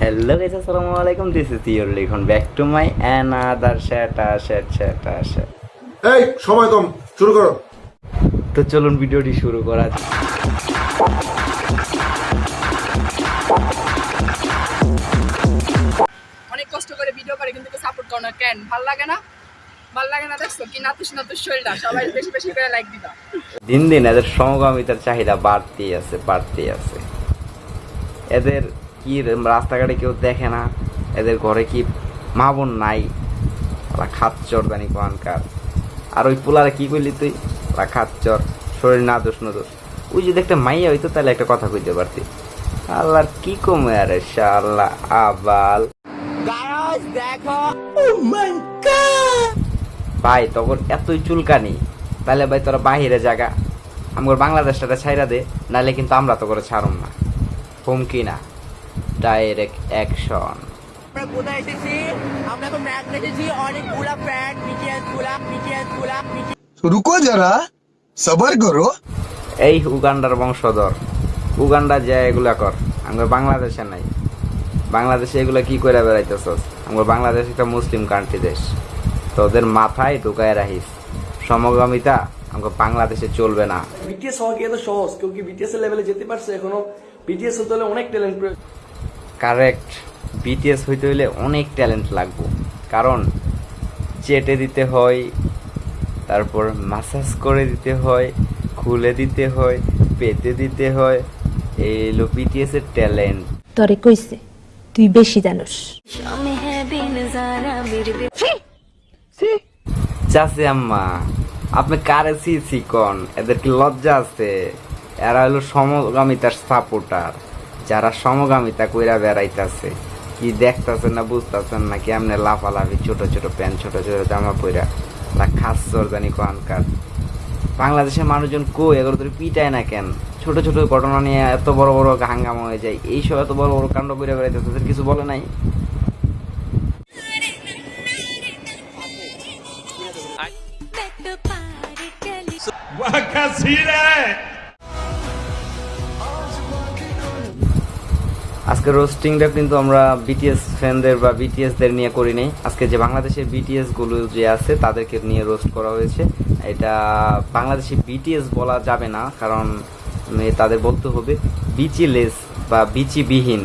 Hello guys, assalamu alaikum. This is your Likhon. Back to my another chat, chat, chat, chat. এই সময় কম শুরু করো। তো চলুন ভিডিওটি শুরু করা যাক। অনেক কষ্ট করে ভিডিও করে কিন্তু সাপোর্ট করো না। কেন? ভালো লাগে না? ভালো লাগে না দেখছ? কি নাতুস নাতুস শরীরটা? সবাই বেশি বেশি করে লাইক দিবা। দিন দিন এদের সমগামিতার চাহিদা বাড়তেই আছে বাড়তেই আছে। এদের কি রাস্তাঘাটে কেউ দেখে না। এদের ঘরে কি মা বোন নাই? ওরা খাচ্চর জানি কোয়ানকার আর ওই পোলারে কি করলি তুই? ওরা খাচ্চর শরীর না দোষ না দোষ। ওই যদি একটা মাইয়া হইতো তাহলে একটা কথা কইতে পারতি। আল্লাহর কি কমে আরে আল্লাহ আবাল। ভাই তখন এতই চুলকানি। তাহলে ভাই তোরা বাহিরে জায়গা আমার বাংলাদেশটা ছাইরা দে নাহলে কিন্তু আমরা তো করে ছাড়ুম না। হুমকি না। ডাইরেক্ট অ্যাকশন আমরা কোথায় রুকো যারা সবার করো। এই উগান্ডার বংশধর। উগান্ডা যা এগুলা কর। আমরা বাংলাদেশে নাই। বাংলাদেশে এগুলা কি করে বেড়াইতেছ আমরা বাংলাদেশ একটা মুসলিম কান্ট্রি দেশ। তোদের মাথায় ঢুকায় রাখিস। সমগামিতা আমাকে বাংলাদেশে চলবে না। বিটিএস হওয়া কি এত সহজ? কেউ কি বিটিএস এর লেভেলে যেতে পারছে এখনও? বিটিএস হতে হলে অনেক ট্যালেন্ট প্রয়োজন। কারেক্ট বিটিএস হইতে হইলে অনেক ট্যালেন্ট লাগবে। কারণ চেটে দিতে হয় তারপর মাসাজ করে দিতে হয় খুলে দিতে হয় পেতে দিতে হয় এই হলো বিটিএস এর ট্যালেন্ট তরে কইছে তুই বেশি জানোস। চাষে আম্মা আপনি কারে সি চিকন এদের কি লজ্জা আছে? এরা হলো সমগামিতার সাপোর্টার যারা সমগামিতা কইরা বেড়াইতাছে, কি দেখতাছেন না বুঝতাছেন না কি আমনে লাফালাফি, ছোট ছোট প্যান্ট, ছোট ছোট জামা পইরা তা খাচ্ছর জানি কোয়ানকার বাংলাদেশের মানুষজন কই এগুলো তোর পিটায় না কেন? ছোট ছোট ঘটনা নিয়ে এত বড় বড় হাঙ্গামা হয়ে যায়, এইসব এত বড় বড় কাণ্ড করে বেড়াইতেছে তোদের কিছু বলে নাই? আজকে রোস্টিংটা কিন্তু আমরা বিটিএস ফ্যানদের বা বিটিএসদের নিয়ে করি নাই। আজকে যে বাংলাদেশের বিটিএসগুলো যে আছে, তাদেরকে নিয়ে রোস্ট করা হয়েছে। এটা বাংলাদেশে বিটিএস বলা যাবে না, কারণ তাদের বলতে হবে বিচিলেস বা বিচিবিহীন।